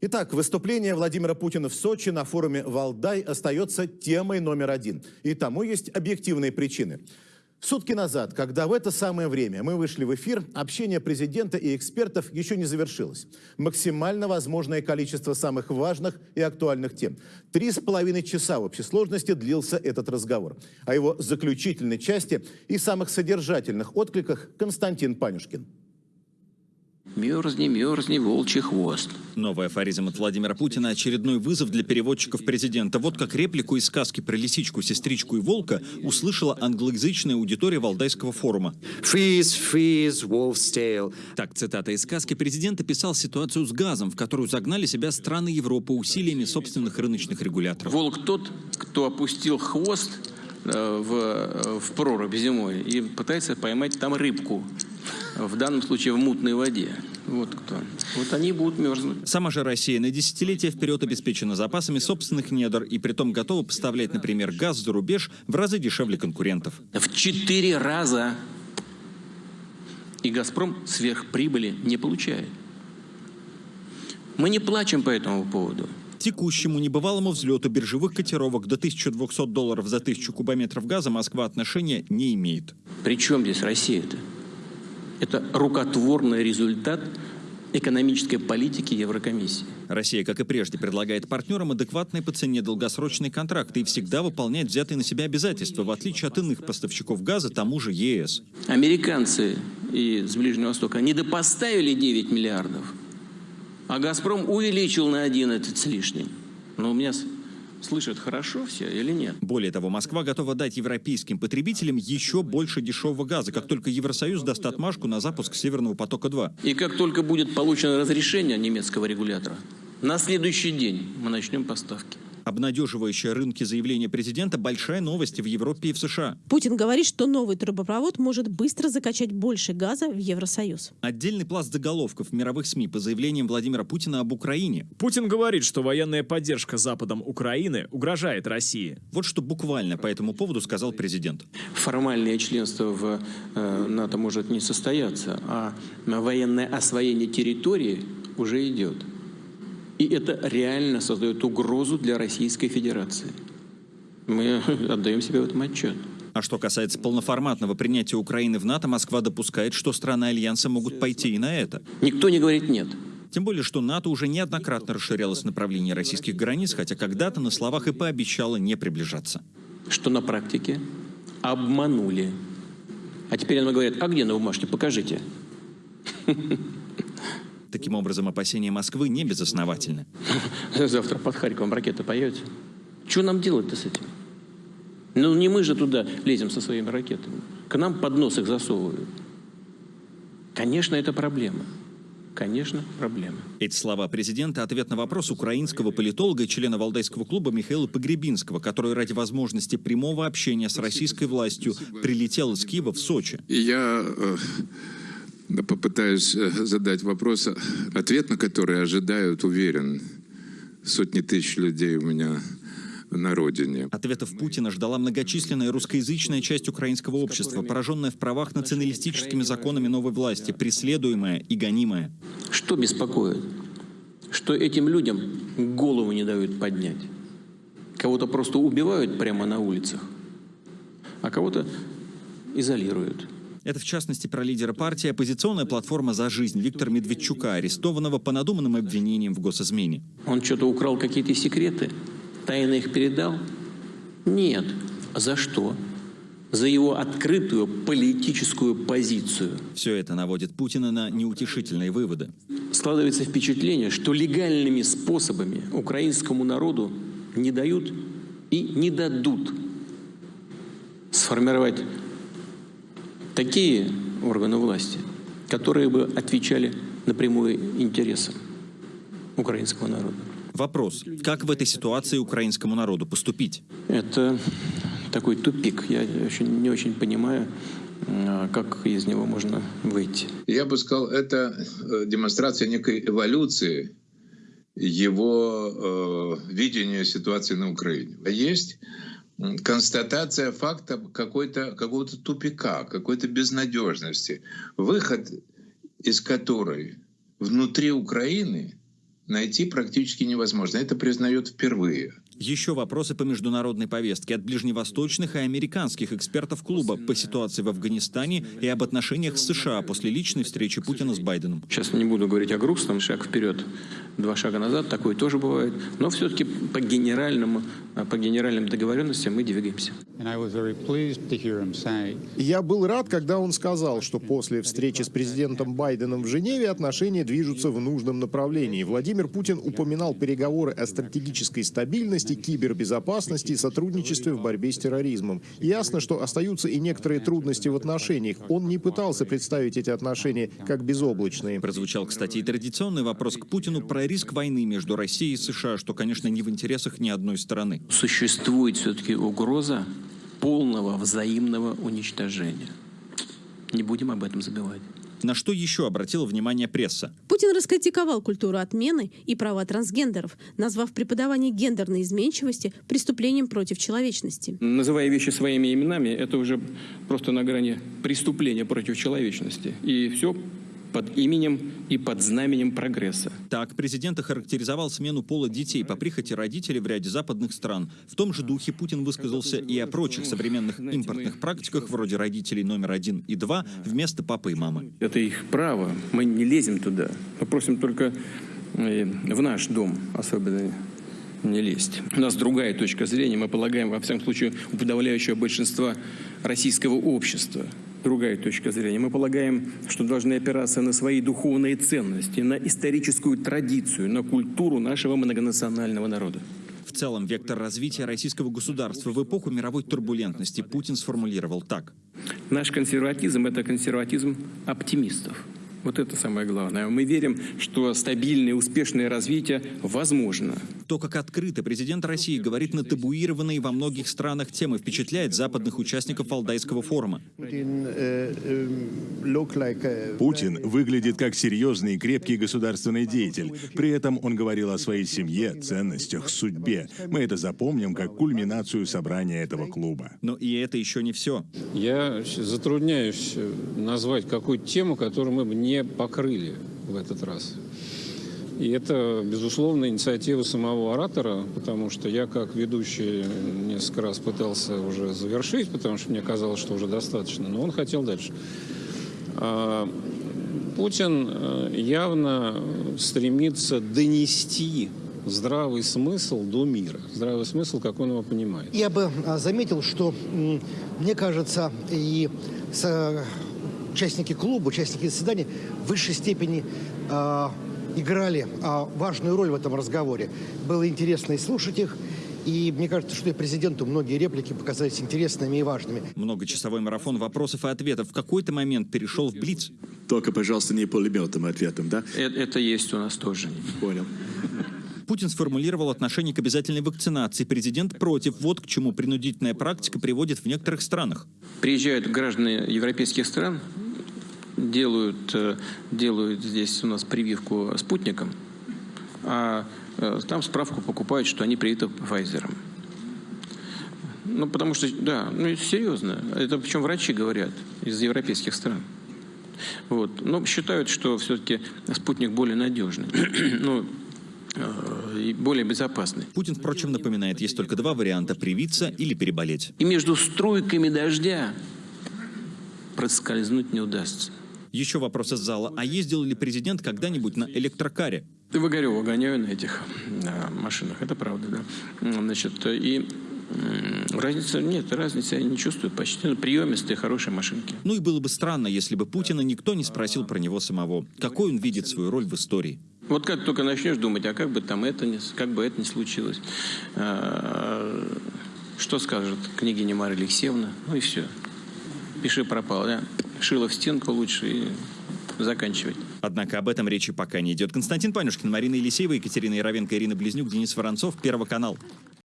Итак, выступление Владимира Путина в Сочи на форуме «Валдай» остается темой номер один. И тому есть объективные причины. Сутки назад, когда в это самое время мы вышли в эфир, общение президента и экспертов еще не завершилось. Максимально возможное количество самых важных и актуальных тем. Три с половиной часа в общей сложности длился этот разговор. О его заключительной части и самых содержательных откликах Константин Панюшкин. Мерзни, мерзни, волчий хвост. Новый афоризм от Владимира Путина – очередной вызов для переводчиков президента. Вот как реплику из сказки про лисичку, сестричку и волка услышала англоязычная аудитория Валдайского форума. Freeze, freeze, wolf's tail. Так, цитата из сказки, президент описал ситуацию с газом, в которую загнали себя страны Европы усилиями собственных рыночных регуляторов. Волк тот, кто опустил хвост э, в, э, в прорубь зимой и пытается поймать там рыбку в данном случае в мутной воде. Вот кто. Вот они будут мерзнуть. Сама же Россия на десятилетия вперед обеспечена запасами собственных недр и притом готова поставлять, например, газ за рубеж в разы дешевле конкурентов. В четыре раза. И «Газпром» сверхприбыли не получает. Мы не плачем по этому поводу. Текущему небывалому взлету биржевых котировок до 1200 долларов за тысячу кубометров газа Москва отношения не имеет. При чем здесь Россия-то? Это рукотворный результат экономической политики Еврокомиссии. Россия, как и прежде, предлагает партнерам адекватные по цене долгосрочные контракты и всегда выполняет взятые на себя обязательства, в отличие от иных поставщиков газа, тому же ЕС. Американцы из Ближнего Востока недопоставили 9 миллиардов, а «Газпром» увеличил на 11 с лишним. Но у меня слышат хорошо все или нет? Более того, Москва готова дать европейским потребителям еще больше дешевого газа, как только Евросоюз даст отмашку на запуск «Северного потока-2». И как только будет получено разрешение немецкого регулятора, на следующий день мы начнем поставки. Обнадеживающее рынки заявление президента – большая новость в Европе и в США. Путин говорит, что новый трубопровод может быстро закачать больше газа в Евросоюз. Отдельный пласт заголовков в мировых СМИ по заявлениям Владимира Путина об Украине. Путин говорит, что военная поддержка Западом Украины угрожает России. Вот что буквально по этому поводу сказал президент. Формальное членство в э, НАТО может не состояться, а военное освоение территории уже идет. И это реально создает угрозу для Российской Федерации. Мы отдаем себе в этом отчет. А что касается полноформатного принятия Украины в НАТО, Москва допускает, что страны Альянса могут пойти и на это. Никто не говорит «нет». Тем более, что НАТО уже неоднократно расширялось в направлении российских границ, хотя когда-то на словах и пообещало не приближаться. Что на практике обманули. А теперь нам говорят, а где на бумажке, покажите. Таким образом, опасения Москвы не безосновательны. Завтра под Харьковом ракета появится. Что нам делать-то с этим? Ну, не мы же туда лезем со своими ракетами. К нам под нос их засовывают. Конечно, это проблема. Конечно, проблема. Эти слова президента – ответ на вопрос украинского политолога и члена Валдайского клуба Михаила Погребинского, который ради возможности прямого общения с российской властью прилетел из Киева в Сочи. Я э, попытаюсь э, задать вопрос, ответ на который ожидают, уверен, сотни тысяч людей у меня на родине. Ответов Путина ждала многочисленная русскоязычная часть украинского общества, пораженная в правах националистическими законами новой власти, преследуемая и гонимая. Что беспокоит? Что этим людям голову не дают поднять. Кого-то просто убивают прямо на улицах, а кого-то изолируют. Это, в частности, про лидера партии «Оппозиционная платформа за жизнь» Виктора Медведчука, арестованного по надуманным обвинениям в госизмене. Он что-то украл какие-то секреты? Тайно их передал? Нет. За что? За его открытую политическую позицию. Все это наводит Путина на неутешительные выводы. Складывается впечатление, что легальными способами украинскому народу не дают и не дадут сформировать такие органы власти, которые бы отвечали напрямую интересам украинского народа. Вопрос. Как в этой ситуации украинскому народу поступить? Это такой тупик. Я очень, не очень понимаю, а, как из него можно выйти. Я бы сказал, это э, демонстрация некой эволюции его э, видения ситуации на Украине. Есть констатация факта какой-то, какого-то тупика, какой-то безнадежности, выход из которой внутри Украины найти практически невозможно. Это признает впервые. Еще вопросы по международной повестке от ближневосточных и американских экспертов клуба по ситуации в Афганистане и об отношениях с США после личной встречи Путина с Байденом. Сейчас не буду говорить о грустном, шаг вперед, два шага назад, такое тоже бывает. Но все-таки по генеральному, по генеральным договоренностям мы двигаемся. Я был рад, когда он сказал, что после встречи с президентом Байденом в Женеве отношения движутся в нужном направлении. Владимир Путин упоминал переговоры о стратегической стабильности, кибербезопасности и сотрудничестве в борьбе с терроризмом. Ясно, что остаются и некоторые трудности в отношениях. Он не пытался представить эти отношения как безоблачные. Прозвучал, кстати, и традиционный вопрос к Путину про риск войны между Россией и США, что, конечно, не в интересах ни одной стороны. Существует все-таки угроза полного взаимного уничтожения. Не будем об этом забывать. На что еще обратила внимание пресса? Путин раскритиковал культуру отмены и права трансгендеров, назвав преподавание гендерной изменчивости преступлением против человечности. Называя вещи своими именами, это уже просто на грани преступления против человечности. И все под именем и под знаменем прогресса. Так, президент охарактеризовал смену пола детей по прихоти родителей в ряде западных стран. В том же духе Путин высказался и о прочих современных импортных практиках, вроде родителей номер один и два, вместо папы и мамы. Это их право, мы не лезем туда. Мы просим только э, в наш дом особенно не лезть. У нас другая точка зрения. Мы полагаем, во всяком случае, у подавляющего большинства российского общества другая точка зрения. Мы полагаем, что должны опираться на свои духовные ценности, на историческую традицию, на культуру нашего многонационального народа. В целом, вектор развития российского государства в эпоху мировой турбулентности Путин сформулировал так. Наш консерватизм – это консерватизм оптимистов. Вот это самое главное. Мы верим, что стабильное, успешное развитие возможно. То, как открыто президент России говорит на табуированные во многих странах темы, впечатляет западных участников Валдайского форума. Путин выглядит как серьезный и крепкий государственный деятель. При этом он говорил о своей семье, ценностях, судьбе. Мы это запомним как кульминацию собрания этого клуба. Но и это еще не все. Я затрудняюсь назвать какую-то тему, которую мы бы не покрыли в этот раз. И это, безусловно, инициатива самого оратора, потому что я, как ведущий, несколько раз пытался уже завершить, потому что мне казалось, что уже достаточно, но он хотел дальше. А, Путин явно стремится донести здравый смысл до мира. Здравый смысл, как он его понимает. Я бы заметил, что, мне кажется, и с участники клуба, участники заседания в высшей степени э, играли э, важную роль в этом разговоре. Было интересно и слушать их, и мне кажется, что и президенту многие реплики показались интересными и важными. Многочасовой марафон вопросов и ответов в какой-то момент перешел в Блиц. Только, пожалуйста, не пулеметом ответом, да? Это, это есть у нас тоже. Понял. Путин сформулировал отношение к обязательной вакцинации. Президент против. Вот к чему принудительная практика приводит в некоторых странах. Приезжают граждане европейских стран, делают, делают здесь у нас прививку спутником, а там справку покупают, что они привиты Pfizer. Ну, потому что, да, ну, это серьезно. Это причем врачи говорят из европейских стран. Вот. Но считают, что все-таки спутник более надежный. ну, и более безопасный. Путин, впрочем, напоминает, есть только два варианта – привиться или переболеть. И между струйками дождя проскользнуть не удастся. Еще вопрос из зала. А ездил ли президент когда-нибудь на электрокаре? В Огарево гоняю на этих на машинах, это правда, да. Значит, и Разницы нет, разницы я не чувствую. Почти приемистые, хорошие машинки. Ну и было бы странно, если бы Путина никто не спросил про него самого. Какой он видит свою роль в истории? Вот как только начнешь думать, а как бы там это не, как бы это не случилось, что скажет княгиня Марья Алексеевна, ну и все. Пиши пропал, да? Шило в стенку лучше и заканчивать. Однако об этом речи пока не идет. Константин Панюшкин, Марина Елисеева, Екатерина Яровенко, Ирина Близнюк, Денис Воронцов, Первый канал.